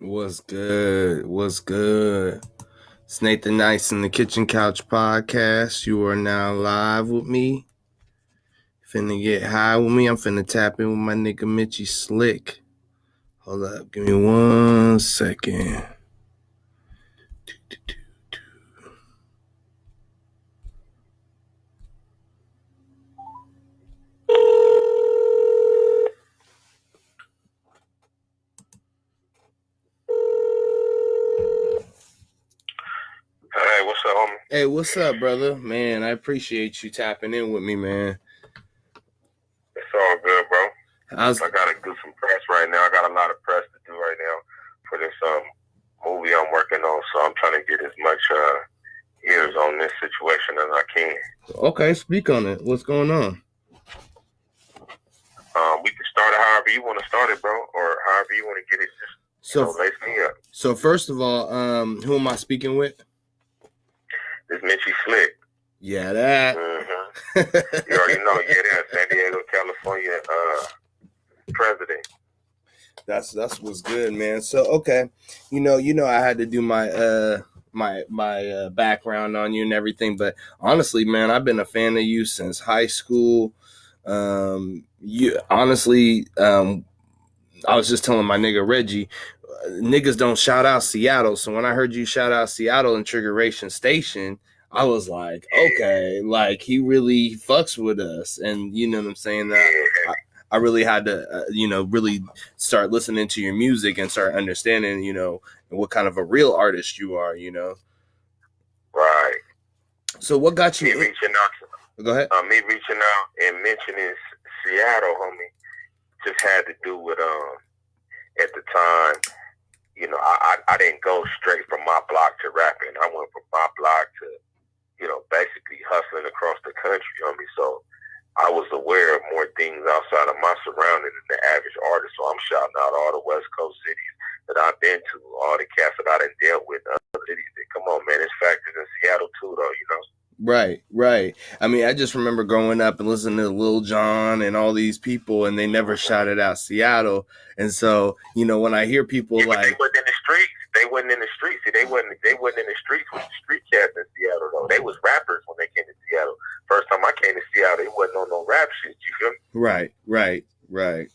What's good? What's good? It's Nathan Nice in the Kitchen Couch Podcast. You are now live with me. Finna get high with me. I'm finna tap in with my nigga Mitchy Slick. Hold up. Give me one second. Hey, what's up, homie? Hey, what's up, brother? Man, I appreciate you tapping in with me, man. It's all good, bro. I was I gotta do some press right now. I got a lot of press to do right now for this um movie I'm working on, so I'm trying to get as much uh ears on this situation as I can. okay. Speak on it. What's going on? Um, we can start it however you want to start it, bro, or however you want to get it. Just you know, So, me up. so first of all, um, who am I speaking with? This Mitchy Slick. Yeah, that. hmm You already know, yeah, that's San Diego, California, uh, president. That's that's what's good, man. So okay, you know, you know, I had to do my uh my my uh, background on you and everything, but honestly, man, I've been a fan of you since high school. Um, you honestly, um, I was just telling my nigga Reggie, niggas don't shout out Seattle. So when I heard you shout out Seattle and Triggeration Station, I was like, okay, like he really fucks with us, and you know what I'm saying that. Yeah, I really had to, uh, you know, really start listening to your music and start understanding, you know, what kind of a real artist you are, you know. right. So what got Me you? reaching out Go ahead. uh, me reaching out and mentioning Seattle, homie, just had to do with um at the time, you know, I, I I didn't go straight from my block to rapping. I went from my block to, you know, basically hustling across the country, homie. So I was aware of more things outside of my surroundings than the average artist. So I'm shouting out all the West Coast cities that I've been to, all the cats that I done dealt with, other come on, man, it's factors in Seattle too, though. You know. Right, right. I mean, I just remember growing up and listening to Lil Jon and all these people, and they never shouted out Seattle. And so, you know, when I hear people Yeah, but they like, wasn't in the streets. They wasn't in the streets. See, they wasn't. They wasn't in the streets with the street cats in Seattle though. They was rappers when they came to Seattle. First time I came to Seattle, it wasn't on no rap shit. You feel me? right, right, right.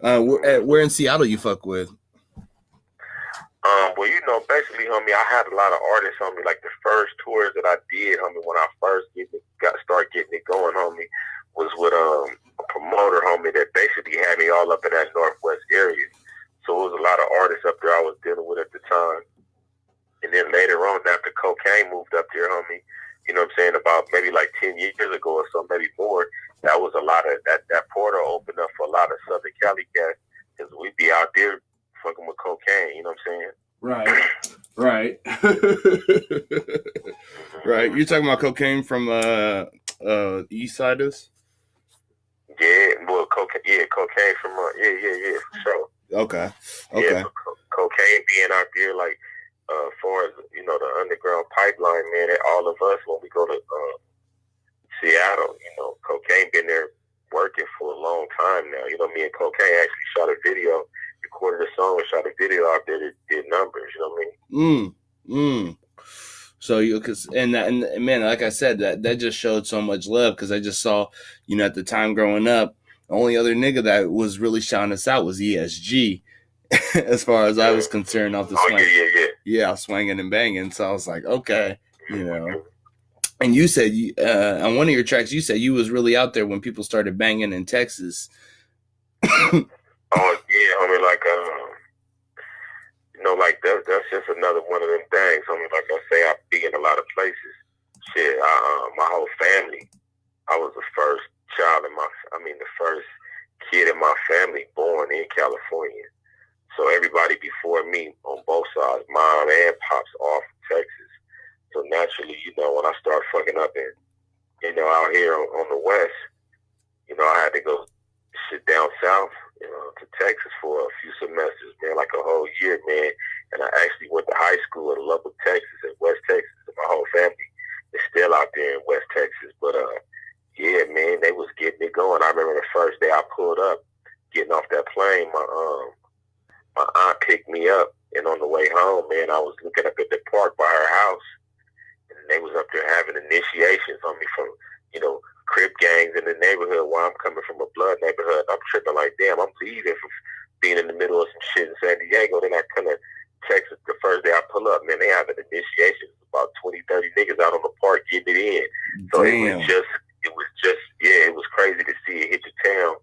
Uh, where, where in Seattle you fuck with? Um, well, you know, basically, homie, I had a lot of artists, homie. Like the first tours that I did, homie, when I first get it, got start getting it going, homie, was with um a promoter, homie, that basically had me all up in that northwest area. So it was a lot of artists up there I was dealing with at the time. And then later on, after Kokane moved up there, homie, you know what I'm saying, about maybe like ten years ago or so, maybe more, that was a lot of that that portal opened up for a lot of Southern Cali cats because we'd be out there fucking with Kokane, you know what I'm saying? Right, right, right. You're talking about Kokane from uh uh East Siders? Yeah, well, Kokane, yeah, Kokane from, uh, yeah, yeah, yeah, for sure. Okay, okay, so co- Kokane being out there, like, uh, far as, you know, the underground pipeline, man, that all of us, when we go to uh, Seattle, you know, Kokane been there working for a long time now. You know, me and Kokane actually shot a video, recorded a song, and shot a video out there that did numbers, you know what I mean? mm, mm. So you, cause and and man, like I said, that that just showed so much love because I just saw, you know, at the time growing up, the only other nigga that was really shouting us out was ESG, as far as I was concerned. Off the Oh, swing, yeah, yeah, yeah. yeah, swinging and banging. So I was like, okay, you know. And you said you- uh, on one of your tracks, you said you was really out there when people started banging in Texas. Oh yeah, homie. Like, um, you know, like that, that's just another one of them things. Homie, like I say, I be in a lot of places. Shit, I, uh, my whole family. I was the first child in my. I mean, the first kid in my family born in California. So everybody before me on both sides, mom and pops, all from Texas. So naturally, you know, when I start fucking up in, you know, out here on, on the west, you know, I had to go sit down south, you know, to Texas for a few semesters, man, like a whole year, man. And I actually went to high school in Lubbock, Texas, in West Texas. And my whole family is still out there in West Texas. But uh, yeah, man, they was getting it going. I remember the first day I pulled up, getting off that plane. My um, my aunt picked me up, and on the way home, man, I was looking up at the park by her house, and they was up there having initiations on me from, you know, crip gangs in the neighborhood while I'm coming from a blood neighborhood. I'm tripping like, damn, I'm leaving from being in the middle of some shit in San Diego. Then I come to Texas the first day I pull up, man, they have an initiation. About 20, 30 niggas out on the park getting it in. So damn. it was just, it was just, yeah, it was crazy to see it hit the town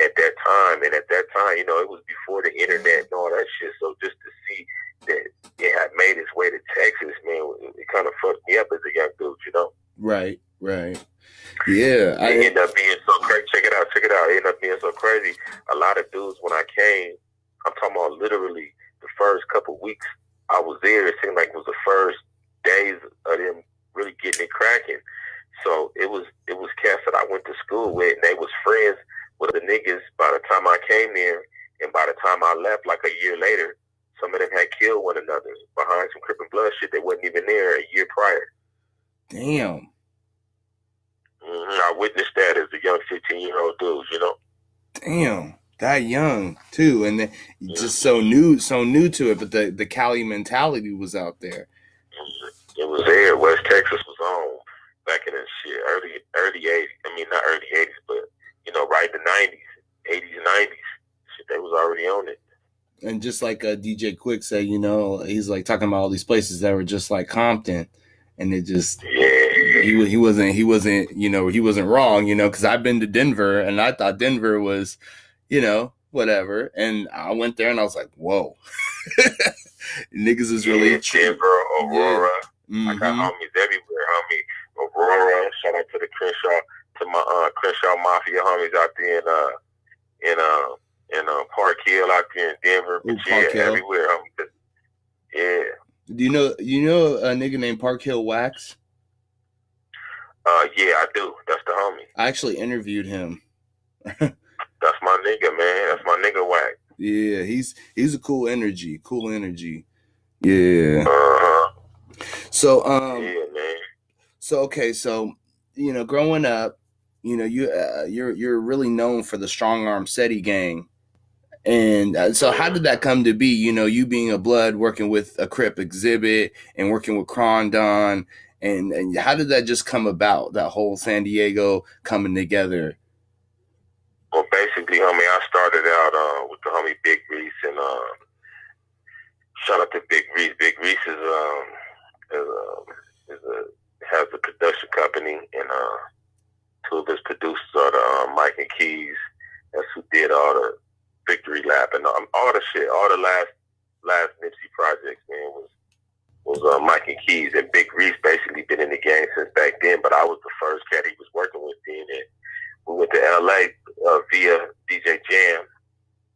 at that time. And at that time, you know, it was before the internet and all that shit. So just to see that it had made its way to Texas, man, it, it kind of fucked me up as a young dude, you know? Right, right. Yeah. I ended up being so crazy. Check it out, check it out. It ended up being so crazy. A lot of dudes, when I came, I'm talking about literally the first couple weeks I was there, it seemed like it was the first days of them really getting it cracking. So it was it was cats that I went to school with, and they was friends with the niggas by the time I came there, and by the time I left, like a year later, some of them had killed one another behind some Crip and Blood shit. They wasn't even there a year prior. Damn. Mm-hmm. I witnessed that as a young 15 year old dude, you know? Damn. That young too, and then just so new, so new to it. But the the Cali mentality was out there. It was there. West Texas was on back in the shit early early 80s. I mean, not early 80s, but you know, right in the 90s, 80s, 90s. Shit, they was already on it. And just like uh, DJ Quik said, you know, he's like talking about all these places that were just like Compton, and it just yeah he he wasn't he wasn't you know he wasn't wrong you know because I've been to Denver and I thought Denver was you know whatever and I went there and I was like whoa niggas is really yeah, Denver Aurora yeah. mm-hmm. I got mm-hmm. homies everywhere homie Aurora shout out to the Crenshaw to my uh Crenshaw Mafia homies out there in uh in uh in uh Park Hill out there in Denver Ooh, yeah everywhere homie yeah do you know you know a nigga named Park Hill Wax? Uh, yeah, I do. That's the homie. I actually interviewed him. That's my nigga, man. That's my nigga Wax. Yeah, he's he's a cool energy. Cool energy. Yeah. Uh-huh. So um. Yeah, man. So okay, so you know, growing up, you know, you uh, you're you're really known for the strong arm Steady gang. And uh, so, how did that come to be? You know, you being a blood, working with a Crip Xzibit, and working with Krondon, and and how did that just come about? That whole San Diego coming together. Well, basically, homie, I started out uh, with the homie Big Reese, and uh, shout out to Big Reese. Big Reese is um is, uh, is a has a production company, and uh, two of his producers are the uh, Mike and Keys. That's who did all the Victory Lap and um, all the shit, all the last last Nipsey projects, was uh, Mike and Keys and Big Reese basically been in the game since back then, but I was the first cat he was working with then. And we went to LA uh, via DJ Jam,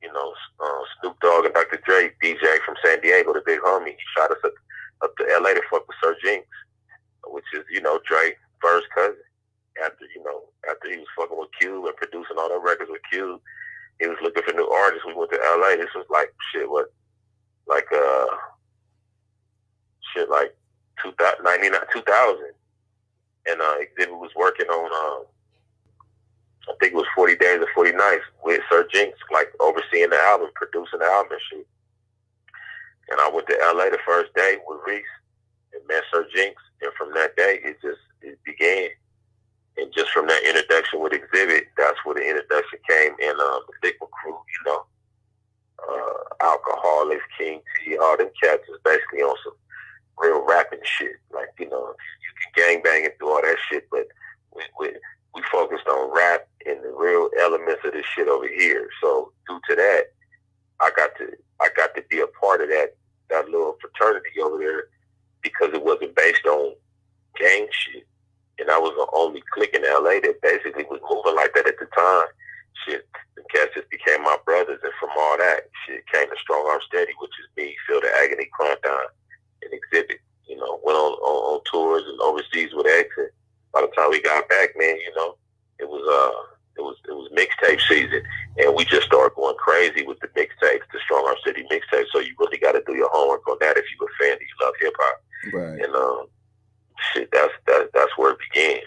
you know, uh, Snoop Dogg and Dr. Dre, DJ from San Diego, the big homie. He shot us up, up to LA to fuck with Sir Jinx, which is, you know, Dre first cousin. After, you know, after he was fucking with Cube and producing all the records with Cube, he was looking for new artists. We went to LA. This was like shit, what, like uh shit like 2000, 2000. And uh, Xzibit was working on, uh, I think it was 40 Days or 40 Nights with Sir Jinx, like overseeing the album, producing the album and shit. And I went to LA the first day with Reese and met Sir Jinx. And from that day, it just it began. And just from that introduction with Xzibit, that's where the introduction came in um, the Likwit Crew, you know. Uh, Alkaholiks, King T, all them cats is basically on some real rapping shit. Like, you know, you can gang bang and do all that shit, but we, we, we focused on rap and the real elements of this shit over here. So due to that, I got to I got to be a part of that that little fraternity over there because it wasn't based on gang shit. And I was the only clique in LA that basically was moving like that at the time. Shit, the cats just became my brothers, and from all that, shit came to Strong Arm Steady, which is me, Phil the Agony, Krondon, and Xzibit. You know, went on, on, on tours and overseas with X. And by the time we got back, man, you know, it was uh it was it was mixtape season, and we just started going crazy with the mixtapes, the Strong Arm Steady mixtape. So you really got to do your homework on that if you're a fan and you love hip hop. Right. And um, shit, that's that, that's where it began.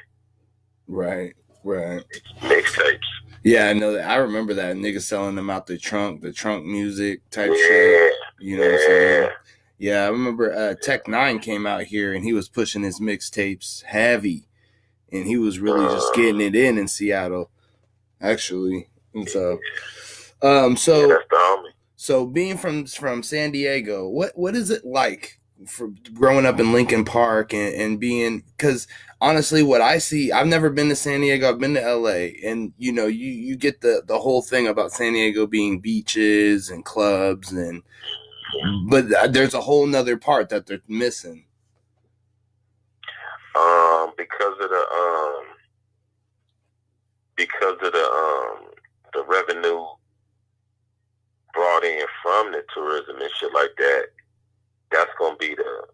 Right. Right. Mixtapes. Yeah, I know that. I remember that niggas selling them out the trunk, the trunk music type yeah. shit. You know yeah. what I'm saying? Yeah, I remember uh, Tech N9ne came out here and he was pushing his mixtapes heavy, and he was really just getting it in in Seattle, actually. And so, um, so yeah, so being from from San Diego, what what is it like for growing up in Lincoln Park and, and being because honestly, what I see, I've never been to San Diego. I've been to LA, and you know, you you get the the whole thing about San Diego being beaches and clubs and but there's a whole nother part that they're missing. Um, because of the um, because of the um, the revenue brought in from the tourism and shit like that. That's gonna be the,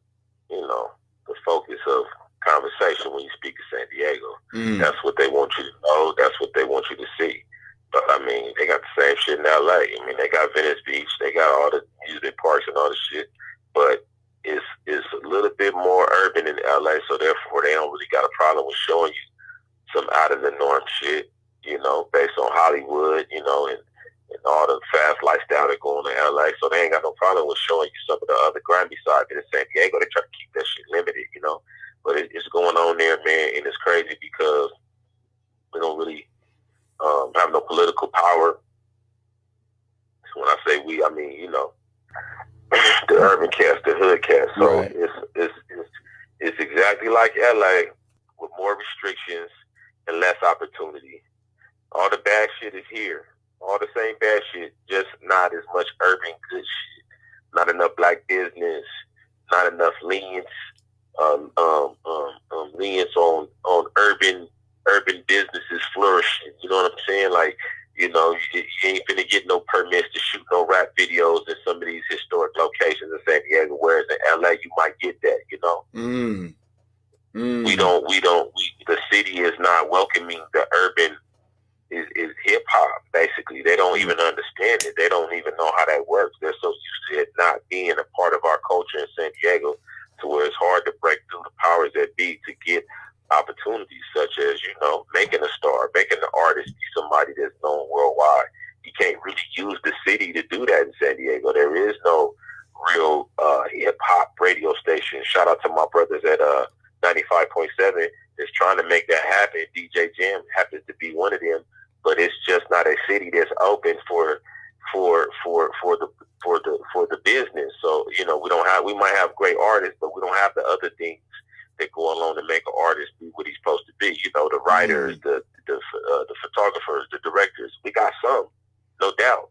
you know, the focus of conversation when you speak of San Diego. Mm. That's what they want you to know. That's what they want you to see. But I mean, they got the same shit in LA. I mean, they got Venice Beach, they got all the music parks and all the shit. But it's it's a little bit more urban in LA, so therefore they don't really got a problem with showing you some out of the norm shit. You know, based on Hollywood, you know, and and all the fast lifestyle that go on in LA. So they ain't got no problem with showing you some of the other grimy side. In San Diego, they try to keep that shit limited, you know. But it, it's going on there, man, and it's crazy because we don't really um, have no political power. So when I say we, I mean you know the urban cast, the hood cast. So right. it's, it's it's it's exactly like LA with more restrictions and less opportunity. All the bad shit is here. All the same bad shit, just not as much urban good shit. Not enough black business. Not enough lenience. Um, um, um, um, lenience on on urban urban businesses flourishing. You know what I'm saying? Like, you know, you, you ain't gonna get no permits to shoot no rap videos in some of these historic locations in San Diego. Whereas in LA, you might get that. You know. Mm. Mm. We don't. We don't. We, the city is not welcoming the urban. Is, is hip hop basically? They don't even understand it. They don't even know how that works. They're so used to it not being a part of our culture in San Diego, to where it's hard to break through the powers that be to get opportunities such as, you know, making a star, making an artist be somebody that's known worldwide. You can't really use the city to do that in San Diego. There is no real uh, hip hop radio station. Shout out to my brothers at uh, 95.7 that's trying to make that happen. DJ Jam happens to be one of them, but it's just not a city that's open for for for for the for the for the business. So you know we don't have we might have great artists, but we don't have the other things that go along to make an artist be what he's supposed to be. You know, the writers, mm-hmm. the the uh, the photographers, the directors. We got some, no doubt,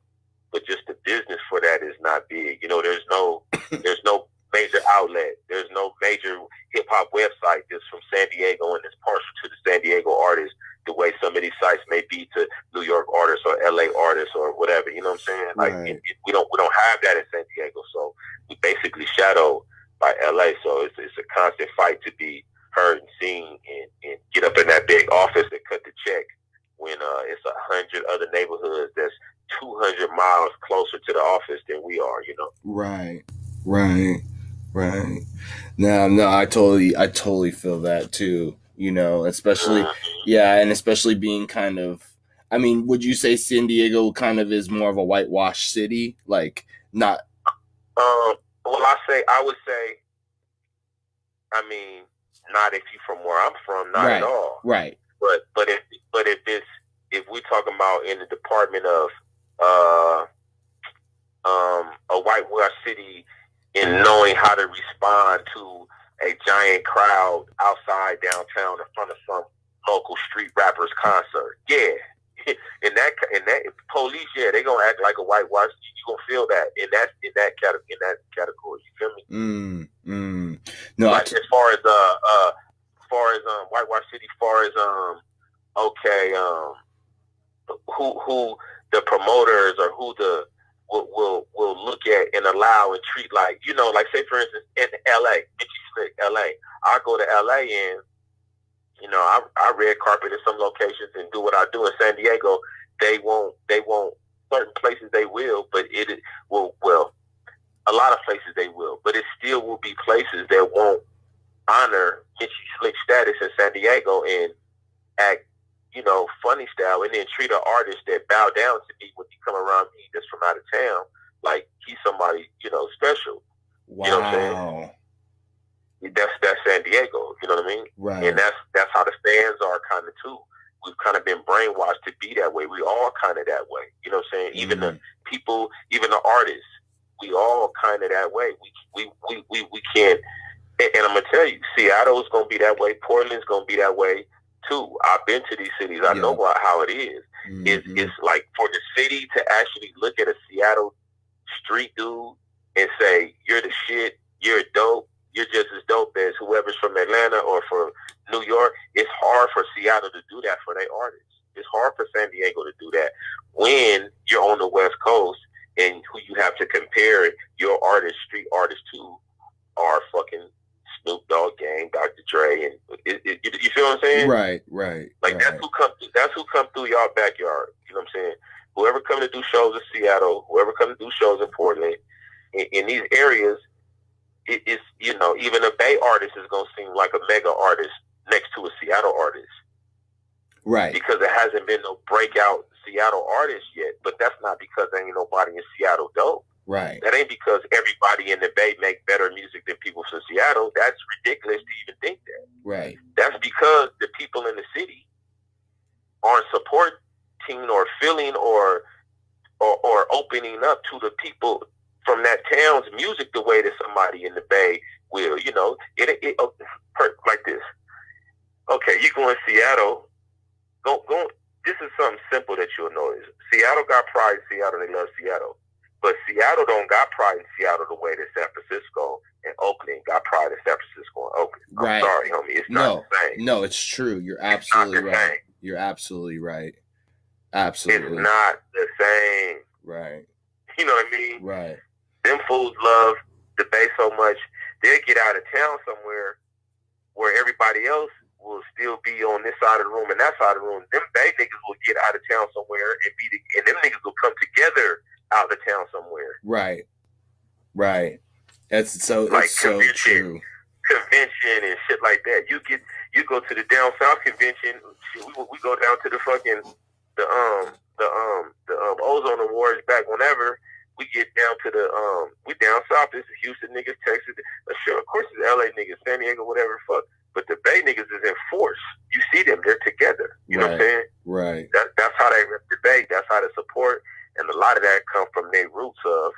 but just the business for that is not big. You know, there's no there's no major outlet. There's no major hip hop website that's from San Diego and is partial to the San Diego artists the way some of these sites may be to New York artists or LA artists or whatever. You know what I'm saying? Like right. it, it, we don't we don't have that in San Diego, so we basically shadow by LA. So it's, it's a constant fight to be heard and seen and, and get up in that big office and cut the check when uh, it's a hundred other neighborhoods that's 200 miles closer to the office than we are, you know? Right, right, right. Now, no, I totally, I totally feel that too, you know, especially, mm-hmm. yeah, and especially being kind of, I mean, would you say San Diego kind of is more of a whitewash city? Like, not. Um, well, I say I would say. I mean, not if you from where I'm from, not right. at all. Right. But but if but if it's if we talking about in the department of uh um a whitewash city in knowing how to respond to a giant crowd outside downtown in front of some local street rappers concert. Yeah, in that in that police, yeah, they gonna act like a whitewash. You gonna feel that in that in that category in that category. You feel me? Mm, mm. No, like, t- as far as uh uh as far as um whitewash city, as far as um okay um who who the promoters or who the will will will look at and allow and treat like you know like say for instance in L.A. Mitchy Slick, L.A. I go to L.A. and you know, I, I red carpet in some locations and do what I do in San Diego. They won't. They won't. Certain places they will, but it will. Well, a lot of places they will, but it still will be places that won't honor Mitchy Slick status in San Diego and act, you know, funny style, and then treat an artist that bow down to me when you come around me that's from out of town like he's somebody, you know, special. Wow. You know what I'm saying? That's that's San Diego. You know what I mean? right. And that's that's how the fans are kind of too. We've kind of been brainwashed to be that way. We all kind of that way. You know what I'm saying? Even the Mhm. people, even the artists, we all kind of that way. We we we we, we can't. And, and I'm gonna tell you, Seattle's gonna be that way. Portland's gonna be that way too. I've been to these cities. I know what, how it is. It's Mhm. it's like for the city to actually look at a Seattle street dude and say, "You're the shit. You're dope. You're just as dope as whoever's from Atlanta or from New York." It's hard for Seattle to do that for their artists. It's hard for San Diego to do that when you're on the West Coast and who you have to compare your artist, street artists to, are fucking Snoop Dogg, Gang, Dr. Dre, and it, it, you, feel what I'm saying? right, right. Like right. that's who come through, that's who come through y'all backyard. You know what I'm saying? Whoever come to do shows in Seattle, whoever come to do shows in Portland, in, in these areas, it is you know even a Bay artist is gonna seem like a mega artist next to a Seattle artist right. because there hasn't been no breakout Seattle artist yet. But that's not because there ain't nobody in Seattle dope. Right. That ain't because everybody in the Bay make better music than people from Seattle. That's ridiculous to even think that. Right. That's because the people in the city aren't supporting or feeling or, or or opening up to the people from that town's music the way that somebody in the Bay will. You know, it, it, oh, like this. Okay, you go in Seattle. Go go. This is something simple that you'll notice. Seattle got pride Seattle. They love Seattle. But Seattle don't got pride in Seattle the way that San Francisco and Oakland got pride in San Francisco and Oakland. I'm Right. sorry, homie. It's No. not the same. No, it's true. You're It's not absolutely the right. same. You're absolutely right. Absolutely. It's not the same. Right. You know what I mean? Right. Them fools love the Bay so much, they'll get out of town somewhere where everybody else will still be on this side of the room and that side of the room. Them Bay niggas will get out of town somewhere and be, the, and them niggas will come together out of town somewhere. Right. Right. That's so Like it's so convention. true. Convention and shit like that. You get you go to the down south convention. We we go down to the fucking the um the um the um ozone awards back whenever we get down to the um we down south. This is Houston niggas, Texas. Uh, sure, of course it's LA niggas, San Diego, whatever. Fuck. But the Bay niggas is in force. You see them, they're together. You know what I'm Right. saying? Right. That, that's how they rep the Bay. That's how they support. And a lot of that come from their roots of,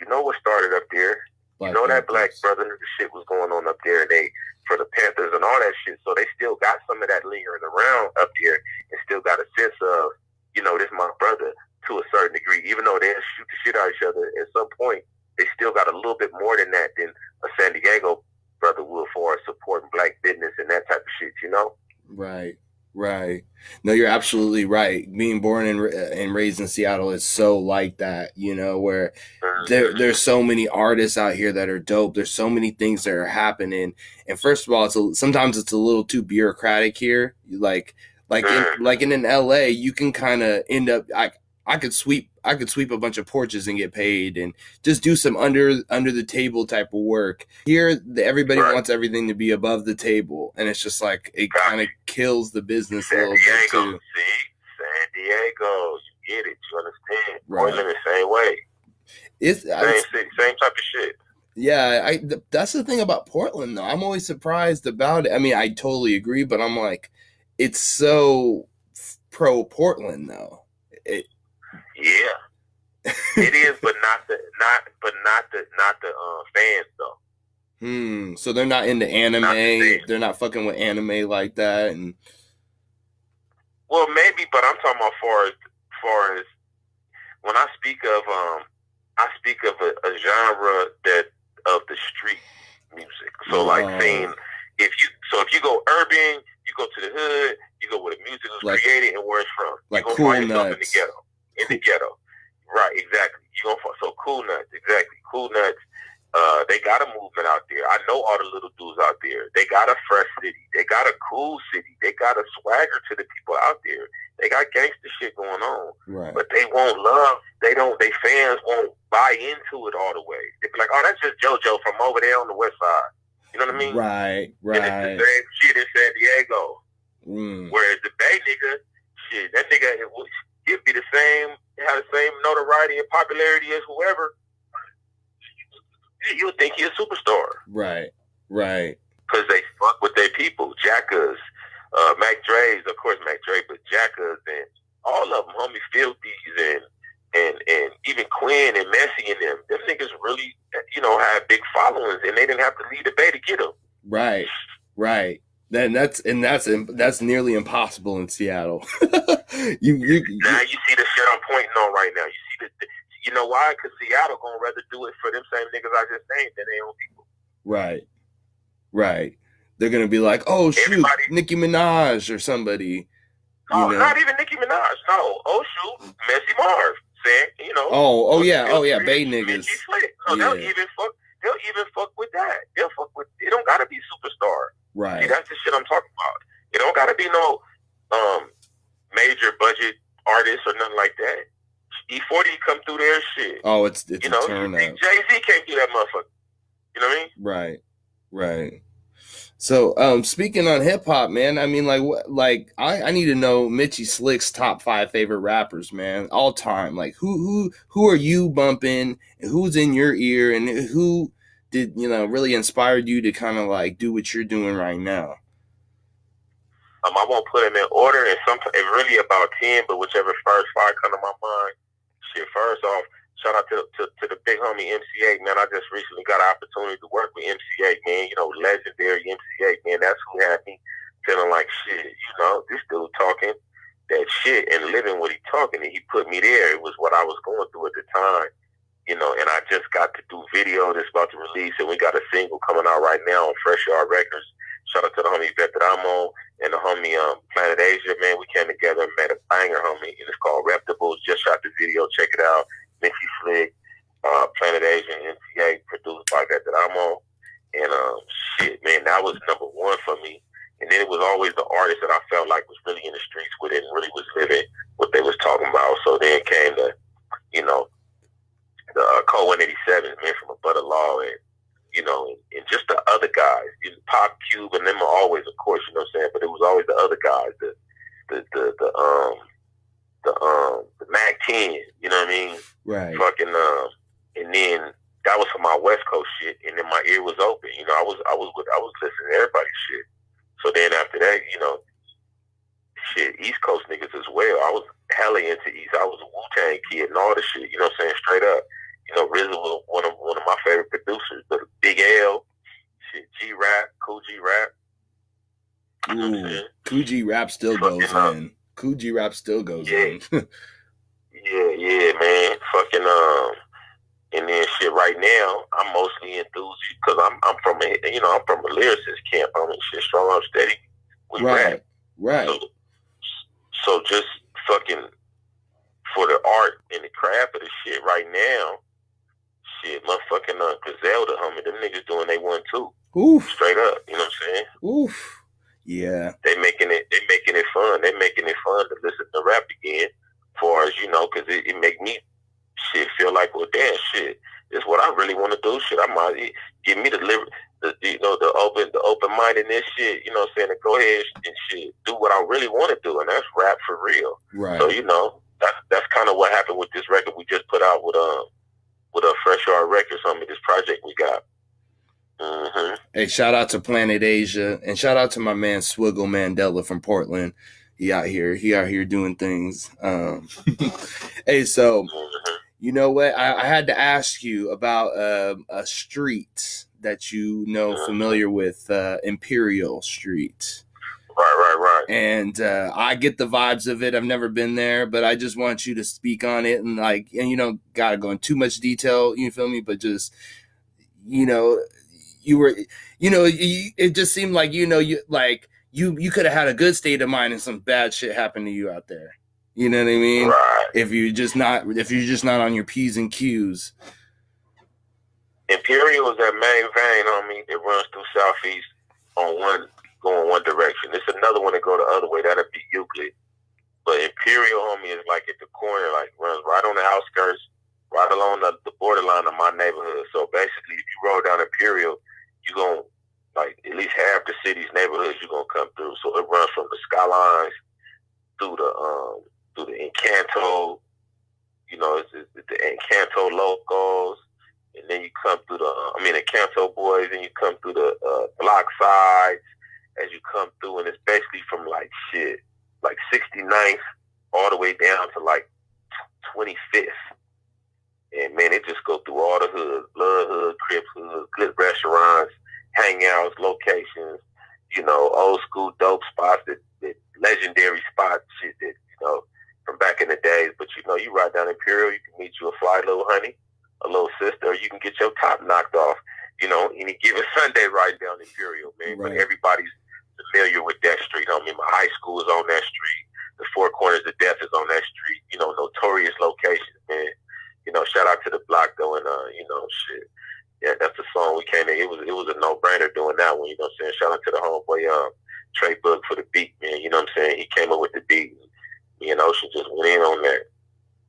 you know what started up there? Black you know that black Panthers. brother shit was going on up there, and they for the Panthers and all that shit. So they still got some of that lingering around up there, and still got a sense of, you know, this my brother to a certain degree. Even though they shoot the shit out of each other, at some point they still got a little bit more than that than a San Diego brother would for supporting black business and that type of shit. You know? Right. Right. No, you're absolutely right. Being born and, uh, and raised in Seattle is so like that, you know, where mm-hmm. there there's so many artists out here that are dope. There's so many things that are happening. And first of all, it's a, sometimes it's a little too bureaucratic here. Like like in, mm. like in, in LA, you can kind of end up I I could sweep I could sweep a bunch of porches and get paid and just do some under under the table type of work. Here, the, everybody Right. wants everything to be above the table, and it's just like it kind of kills the business a San little bit Diego, too. see, San Diego, you get it, you understand? Right. Portland the same way, It's, same city, same type of shit. Yeah, I th- that's the thing about Portland though. I'm always surprised about it. I mean, I totally agree, but I'm like, it's so pro Portland though. It, Yeah, it is, but not the not, but not the not the uh, fans though. hmm. So they're not into anime. Not the they're not fucking with anime like that. And Well, maybe, but I'm talking about far as far as when I speak of um, I speak of a, a genre that of the street music. So like saying if you so if you go urban, you go to the hood, you go where the music was Like- created and where it's from. like you gonna Cool find yourself in the ghetto. In the ghetto. Right, exactly. You gonna so Cool Nutz, exactly. Cool Nutz. Uh, they got a movement out there. I know all the little dudes out there. They got a fresh city. They got a cool city. They got a swagger to the people out there. They got gangster shit going on right, but they won't love. They don't. They fans won't buy into it all the way. They be like, "Oh, that's just JoJo from over there on the west side." You know what I mean? right, Right. And it's the same shit in San Diego. Mm, Whereas the Bay nigga, shit, that nigga, it would- he'd be the same, have the same notoriety and popularity as whoever. you would think he a superstar. Right. Right. Because they fuck with their people. Jackas, uh, Mac Dre's, of course Mac Dre, but Jackas and all of them, homie Filthies and and and even Quinn and Messy and them, them niggas really, you know, had big followings, and they didn't have to leave the bay to get them. Right, right. Then that's and that's that's nearly impossible in Seattle. you, you, now you see the shit I'm pointing on right now. You see the, you know why? Because Seattle gonna rather do it for them same niggas I just named than their own people. Right, right. They're gonna be like, oh shoot, Everybody, Nicki Minaj or somebody. Oh, know? not even Nicki Minaj. No. Oh shoot, Messy Marv saying, you know. Oh, oh yeah, oh yeah, Bay niggas. No, yeah. they'll even fuck. They'll even fuck with that. They'll fuck with. It don't gotta be superstar. Right. See, that's the shit I'm talking about. It don't gotta be no um major budget artist or nothing like that. E40 come through their shit. Oh, it's it's you know, Jay Z can't do that motherfucker. You know what I mean? Right. Right. So, um, speaking on hip hop, man, I mean, like, what, like I, I need to know Mitchy Slick's top five favorite rappers, man, all time. Like, who, who, who are you bumping? who's in your ear, and who did you know really inspired you to kind of like do what you're doing right now? Um, I won't put them in order, and sometimes it's really about ten, but whichever first five come to my mind. Shit, first off, shout out to, to, to the big homie MC Eiht, man. I just recently got an opportunity to work with MC Eiht, man. You know, legendary MC Eiht, man. That's who had me feeling like shit. You know, this dude talking that shit and living what he talking, and he put me there. It was what I was going through at the time. You know, and I just got to do video that's about to release, and we got a single coming out right now on Fresh Yard Records. Shout out to the homie Veteramo and the homie um, Planet Asia, man. We came together and made a banger, homie, and it's called Reptables. Just shot the video. Check it out. Mitchy Slick, uh, Planet Asian, NTA, produced by Veteramo. And um, shit, man, that was number one for me. And then it was always the artist that I felt like was really in the streets with it and really was living what they was talking about. So then came the, you know, the uh, Code 187, man, from a Butter Law and, you know, and, and just the other guys, you know, Pop Cube and them are always, of course, you know what I'm saying? But it was always the other guys, the, the, the, the um, the um the Mac 10, you know what I mean? Right. Fucking um, and then that was for my West Coast shit, and then my ear was open. You know, I was I was with I was listening to everybody's shit. So then after that, you know, shit, East Coast niggas as well. I was hella into East. I was a Wu Tang kid and all the shit. You know what I'm saying? Straight up. You know, RZA was one of one of my favorite producers. But Big L, shit, G Rap, Kool G Rap. Ooh, Kool G Rap still goes in. Kool G Rap still goes yeah. on. yeah, yeah, man. Fucking um, and then shit. Right now, I'm mostly enthused because I'm I'm from a you know I'm from a lyricist camp. I'm in shit strong, I'm steady. We right, rap. right. So, so just fucking for the art and the craft of the shit right now. Shit, motherfucking uh, Griselda, homie, them niggas doing they one too. Oof. Straight up, you know what I'm saying? Oof. Yeah. They making it. They making it fun. They making it fun to listen to rap again. For as you know, because it, it make me shit feel like well, damn shit. It's what I really want to do. Shit, I might give me the liver, the you know the open the open mindedness shit. You know, what I'm saying to go ahead and shit do what I really want to do, and that's rap for real. Right. So you know that's that's kind of what happened with this record we just put out with um with a Fresh Art Records. I mean, this project we got. Mm-hmm. Hey, shout out to Planet Asia and shout out to my man Swiggle Mandela from Portland. He out here, he out here doing things. Um, hey, so mm-hmm. you know what? I, I had to ask you about uh, a street that you know mm-hmm. familiar with, uh, Imperial Street. Right, right, right. And uh, I get the vibes of it. I've never been there, but I just want you to speak on it and like, and you know, gotta go in too much detail. You feel me? But just, you know, you were, you know, you, it just seemed like you know you like you you could have had a good state of mind and some bad shit happened to you out there. You know what I mean? Right. If you just not if you're just not on your p's and q's. Imperial is that main vein, on me It runs through southeast on one going one direction. It's another one that go the other way. That'd be Euclid. But Imperial, homie, is like at the corner, like runs right on the outskirts, right along the, the borderline of my neighborhood. So basically, if you roll down Imperial, you're going to, like, at least half the city's neighborhoods you're going to come through. So it runs from the skylines through the, um, through the Encanto, you know, it's, it's the Encanto locals, and then you come through the, I mean, the Canto Boys, and you come through the uh, block sides as you come through, and it's basically from like shit, like 69th all the way down to like 25th. And man, it just go through all the hoods, Blood Hood, Crips Hood, good restaurants, hangouts, locations, you know, old school dope spots, that, that legendary spots, shit that, you know, from back in the days. But you know, you ride down Imperial, you can meet you a fly little honey, a little sister, or you can get your top knocked off, you know, any given Sunday riding down Imperial, man. Right. But everybody's familiar with that street. I mean, my high school is on that street. The Four Corners of Death is on that street. You know, notorious locations, man. You know, shout out to the block though, and uh, you know, shit. Yeah, that's the song we came in. It was it was a no brainer doing that one. You know what I'm saying? Shout out to the homeboy, um, Trey Book for the beat, man. You know what I'm saying? He came up with the beat. Me and Ocean just went in on that.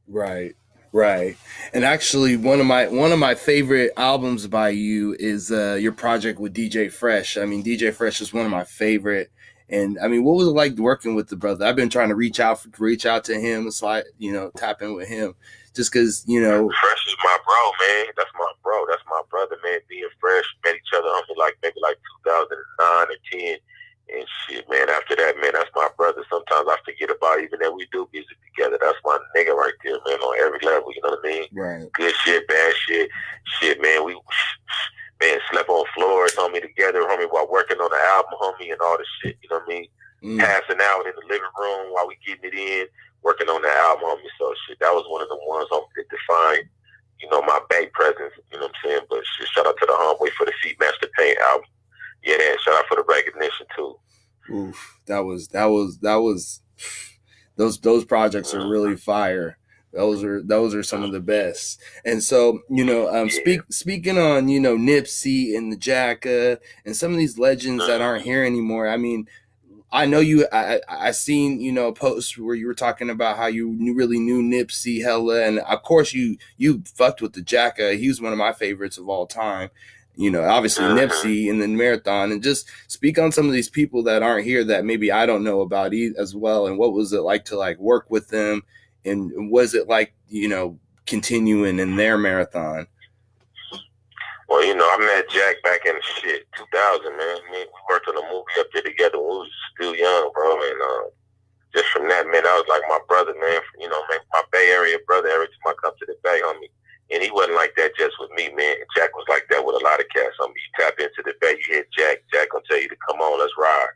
Right. Right. And actually one of my one of my favorite albums by you is uh your project with DJ Fresh. I mean DJ Fresh is one of my favorite and I mean what was it like working with the brother? I've been trying to reach out reach out to him, slide, you know, tap in with him just cuz, you know, Fresh is my bro, man. That's my bro. That's my brother, man. Being Fresh met each other on like maybe like 2009 or 10 and shit, man. After that, man, that's my brother. Sometimes I forget about even that we do music together. That's my nigga right there, man, on every level. You know what I mean? Right. Good shit, bad shit, shit, man. We man slept on floors, homie, together, homie, while working on the album, homie, and all this shit. You know what I mean? Mm. Passing out in the living room while we getting it in, working on the album, homie. So shit, that was one of the ones homie that defined. You know, my bank presence, you know what I'm saying? But shit, shout out to the homeboy for the Feet Master Paint album yeah, shout out for the recognition too. Oof, that was that was that was those those projects are really fire. Those are those are some of the best. And so, you know, um, yeah. speak speaking on you know Nipsey and the Jacka and some of these legends that aren't here anymore. I mean, I know you. I I seen you know posts where you were talking about how you knew, really knew Nipsey hella, and of course you you fucked with the Jacka. He was one of my favorites of all time you know, obviously uh-huh. Nipsey and then Marathon, and just speak on some of these people that aren't here that maybe I don't know about as well. And what was it like to like work with them? And was it like, you know, continuing in their marathon? Well, you know, I met Jack back in shit 2000, man. I mean, we worked on a movie up there together when we was still young, bro. And uh, just from that, man, I was like my brother, man. You know, man, my Bay Area brother. Every time I come to the Bay, homie, and he wasn't like that just with me, man. Jack was like that with a lot of cats. I mean, you tap into the bay, you hit Jack. Jack gonna tell you to come on, let's ride.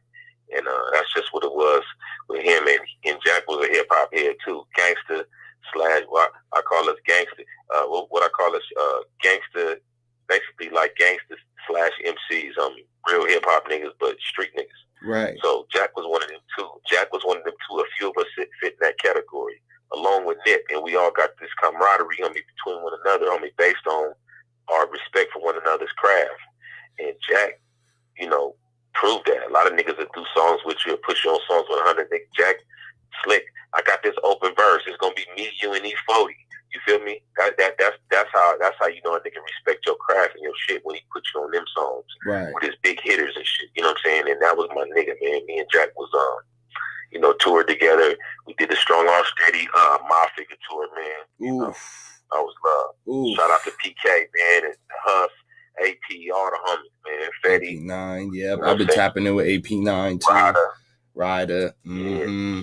And uh, that's just what it was with him. And, and Jack was a hip hop head too, gangster slash what I call us gangster. Uh, what, what I call us uh, gangster, basically like gangster slash MCs. Um, real hip hop niggas, but street niggas. Right. So Jack was one of them too. Jack was one of them too. A few of us fit, fit in that category and we all got this camaraderie me between one another, me based on our respect for one another's craft. And Jack, you know, proved that. A lot of niggas that do songs with you, push you on songs with 100 niggas. Jack, slick. I got this open verse. It's gonna be me, you, and E40. You feel me? That, that that's that's how that's how you know a nigga respect your craft and your shit when he puts you on them songs right. with his big hitters and shit. You know what I'm saying? And that was my nigga, man. Me and Jack was um you know, toured together. We did the Strong Arm Steady uh, Mob Figaz tour, man. You know, I was love. Oof. Shout out to PK, man, and Huff, AP, all the homies, man. Fetty. AP9, yep. You know I've been tapping in with AP9 too. Ryder. Ryder. Mm-hmm.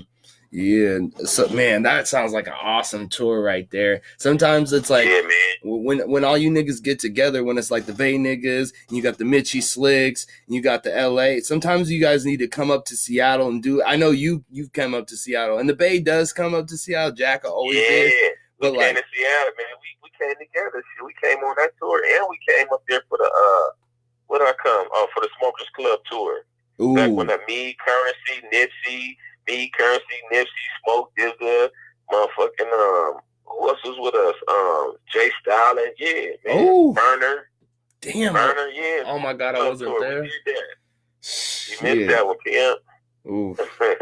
Yeah. So man, that sounds like an awesome tour right there. Sometimes it's like yeah, when when all you niggas get together, when it's like the Bay niggas, and you got the Mitchie Slicks, and you got the LA. Sometimes you guys need to come up to Seattle and do. I know you you've come up to Seattle, and the Bay does come up to Seattle. Jack always yeah, did. But we like, came to Seattle, man. We we came together. We came on that tour, and we came up there for the uh, what did I come? Oh, for the Smokers Club tour. Ooh. Back when the me Curren$y, Nipsey me, Curren$y, Nipsey, Smoke DZA, motherfucking um, who else was with us? Um, Jay Stalin, yeah, man. Ooh. Burner. Damn. Burner, yeah. Oh my god, I wasn't there. You missed that one, PM. Ooh.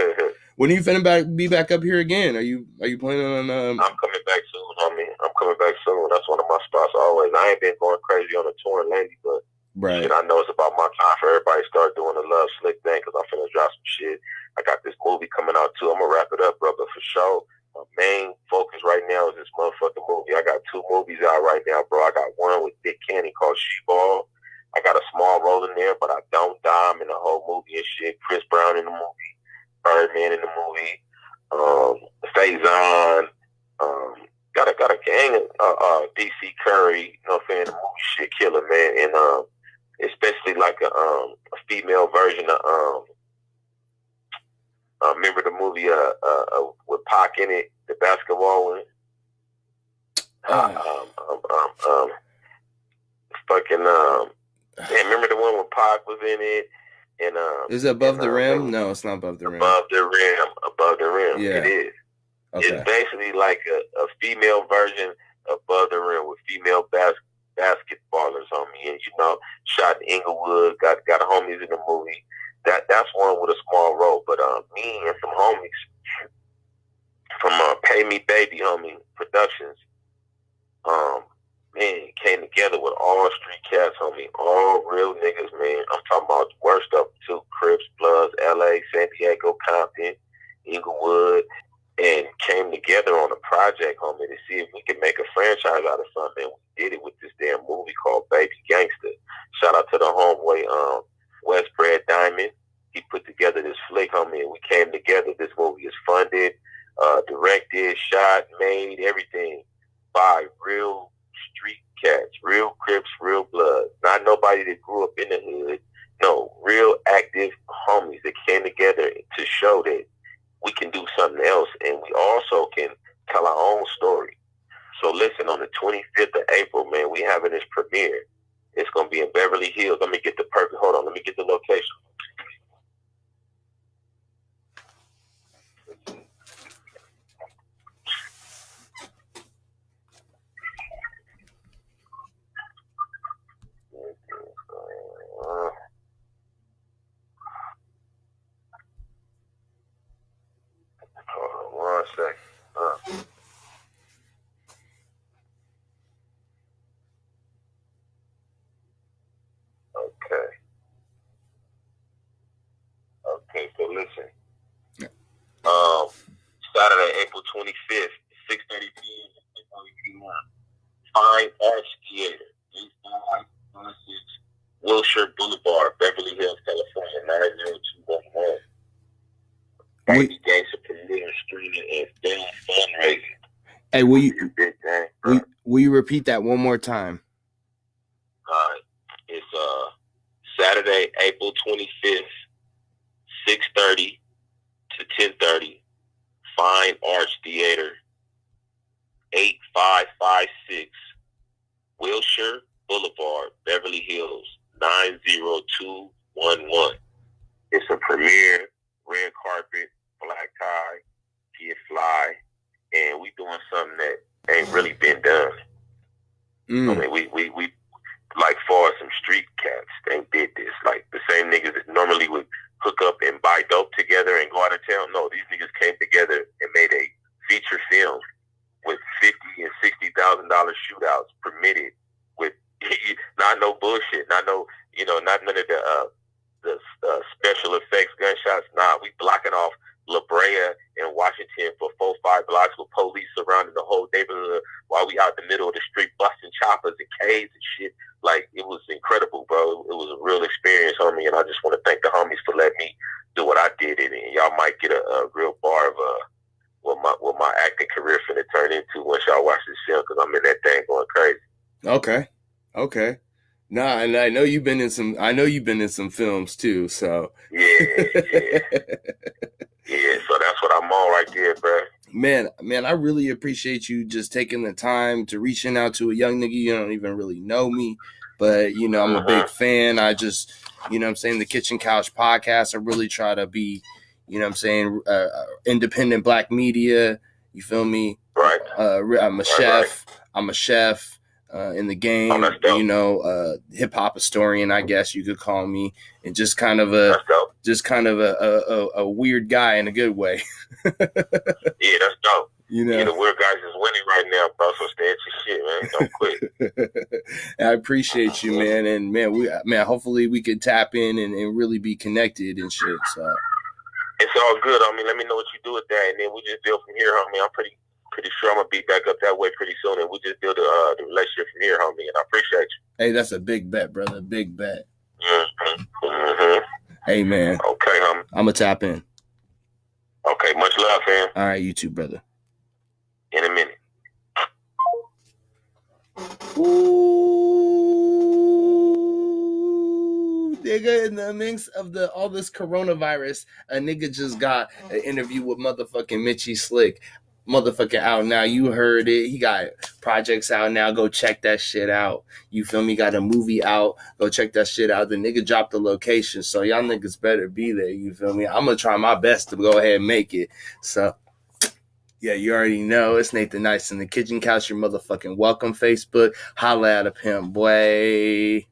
when are you finna back be back up here again? Are you are you planning on um I'm coming back soon, homie. I'm coming back soon. That's one of my spots always. I ain't been going crazy on the tour lately, but Right. Shit, I know it's about my time for everybody to start doing the love slick thing because I'm finna drop some shit. I got this movie coming out too. I'm gonna wrap it up, brother, for sure. my main focus right now is this motherfucking movie. I got two movies out right now, bro. I got one with Nick Cannon called She-Ball. I got a small role in there, but I don't dime in the whole movie and shit. Chris Brown in the movie, Birdman in the movie, um, Faison, um, got a got a gang of uh, uh, DC Curry, you know, what I'm fan the movie shit killer man, and um, especially like a um a female version of um. Uh, remember the movie uh, uh, uh with Pac in it, the basketball one. Uh, um, um, um, um, fucking um, yeah, remember the one with Pac was in it, and um, is it above and, the uh, rim? No, it's not above the rim. above the rim, above the rim. Yeah. It is. Okay. It's basically like a, a female version above the rim with female bas- basketballers on me, and you know, shot in Inglewood, got got homies in the movie. That that's one with a small role, but um, me and some homies from uh, Pay Me Baby Homie Productions, um, man, came together with all street cats, homie, all real niggas, man. I'm talking about the worst them too, Crips, Bloods, L.A., San Diego, Compton, Inglewood, and came together on a project, homie, to see if we could make a franchise out of something. We did it with this damn movie called Baby Gangster. Shout out to the homeboy, um, West Brad Diamond. He put together this flick, homie, and we came together. This movie is funded, uh, directed, shot, made, everything by real street cats, real Crips, real Bloods. Not nobody that grew up in the hood. No, real active homies that came together to show that we can do something else and we also can tell our own story. So listen, on the 25th of April, man, we having this premiere. It's going to be in Beverly Hills. Let me get the perfect, hold on, let me get the location. Uh, Hold on one second. Uh. Okay. Okay, so listen. Yeah. Um, Saturday, April 25th, 6.30 p.m. to 10.30 p.m. Fine Arts Theater, 8556 Wilshire Boulevard, Beverly Hills, California, 90211. We- Baby Gangster premiere streaming and film fundraising. Hey, will you will you repeat that one more time? Uh, it's uh Saturday, April twenty fifth, six thirty to ten thirty. Fine Arts Theater, eight five five six Wilshire Boulevard, Beverly Hills, nine zero two one one. It's a premiere, red carpet, black tie, get fly, and we doing something that ain't really been done. I Mm. mean, we, we, we, like far as some street cats, they did this. Like the same niggas that normally would hook up and buy dope together and go out of town. No, these niggas came together and made a feature film with fifty and sixty thousand dollar shootouts permitted with not no bullshit, not no you know, not none of the uh, the uh, special effects gunshots. Nah, we blocking off La Brea and Washington for four five blocks with police surrounding the whole neighborhood while we out the middle of the street busting choppers and K's and shit. Like it was incredible, bro. It was a real experience, homie, and I just want to thank the homies for letting me do what I did in it. And y'all might get a, a real bar of uh, what my what my acting career finna turn into once y'all watch this film because I'm in that thing going crazy. Okay. Okay. Nah, and I know you've been in some. I know you've been in some films too. So. Yeah, yeah, yeah. So that's what I'm on right there, bro. man, man, I really appreciate you just taking the time to reaching out to a young nigga. You don't even really know me, but you know, I'm a Uh-huh. big fan. I just, you know what I'm saying, the Kitchen Couch podcast, I really try to be, you know what I'm saying, uh, uh, independent black media. You feel me? Right. Uh, I'm a Right, chef. I'm a chef uh, in the game. Oh, you know, uh, hip hop historian, I guess you could call me, and just kind of a, just kind of a, a, a, a weird guy in a good way. Yeah, that's dope. You Yeah, know, the weird guys is winning right now, bro. So stay at your shit, man. Don't quit. I appreciate you, man, and man, we man, hopefully we could tap in and, and really be connected and shit. So It's all good. I mean, let me know what you do with that, and then we just deal from here, homie. I'm pretty pretty sure I'm gonna be back up that way pretty soon, and we just build a, uh, the relationship from here, homie. And I appreciate you. Hey, that's a big bet, brother. Big bet. Mm-hmm. Mm-hmm. Hey, man. Okay, homie. I'm gonna tap in. Okay, much love, fam. All right, you too, brother. In a minute. Ooh, nigga, in the mix of the all this coronavirus, a nigga just got an interview with motherfucking Mitchy Slick. Motherfucking out now. You heard it. He got projects out now. Go check that shit out. You feel me? Got a movie out. Go check that shit out. The nigga dropped the location. So y'all niggas better be there. You feel me? I'm gonna try my best to go ahead and make it. So yeah, you already know it's Nathan Nice in the kitchen couch. Your motherfucking welcome Facebook. Holla at a pimp, boy.